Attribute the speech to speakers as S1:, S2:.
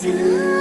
S1: soon.